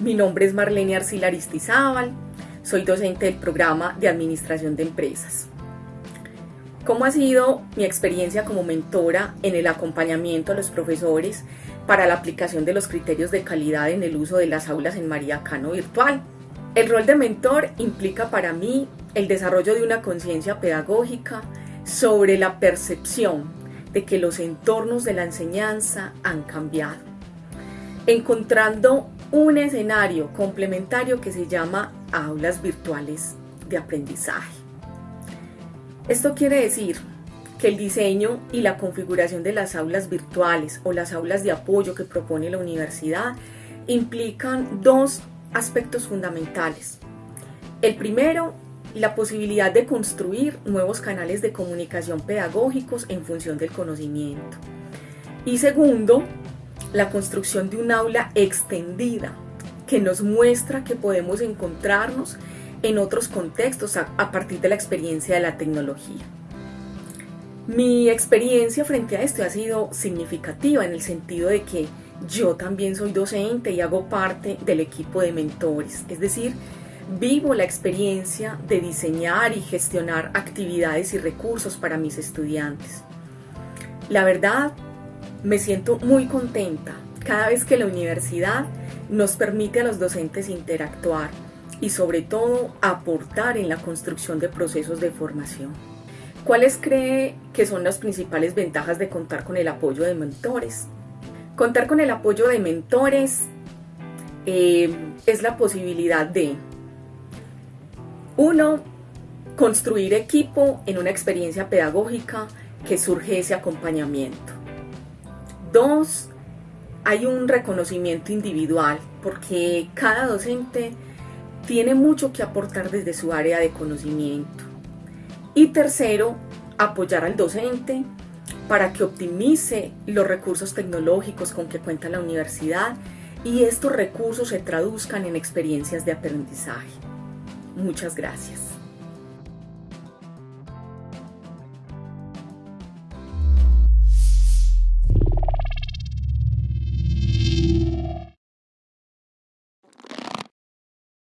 Mi nombre es Marlene Arcila Aristizábal, soy docente del programa de Administración de Empresas. ¿Cómo ha sido mi experiencia como mentora en el acompañamiento a los profesores para la aplicación de los criterios de calidad en el uso de las aulas en María Cano virtual? El rol de mentor implica para mí el desarrollo de una conciencia pedagógica sobre la percepción de que los entornos de la enseñanza han cambiado, encontrando un escenario complementario que se llama aulas virtuales de aprendizaje. Esto quiere decir que el diseño y la configuración de las aulas virtuales o las aulas de apoyo que propone la universidad implican dos aspectos fundamentales. El primero, la posibilidad de construir nuevos canales de comunicación pedagógicos en función del conocimiento. Y segundo, la construcción de un aula extendida que nos muestra que podemos encontrarnos en otros contextos a, partir de la experiencia de la tecnología. Mi experiencia frente a esto ha sido significativa en el sentido de que yo también soy docente y hago parte del equipo de mentores, es decir, vivo la experiencia de diseñar y gestionar actividades y recursos para mis estudiantes. La verdad, me siento muy contenta cada vez que la universidad nos permite a los docentes interactuar y sobre todo aportar en la construcción de procesos de formación. ¿Cuáles cree que son las principales ventajas de contar con el apoyo de mentores? Contar con el apoyo de mentores eh, es la posibilidad de, uno, construir equipo en una experiencia pedagógica que surge ese acompañamiento. Dos, hay un reconocimiento individual porque cada docente tiene mucho que aportar desde su área de conocimiento. Y tercero, apoyar al docente para que optimice los recursos tecnológicos con que cuenta la universidad y estos recursos se traduzcan en experiencias de aprendizaje. Muchas gracias.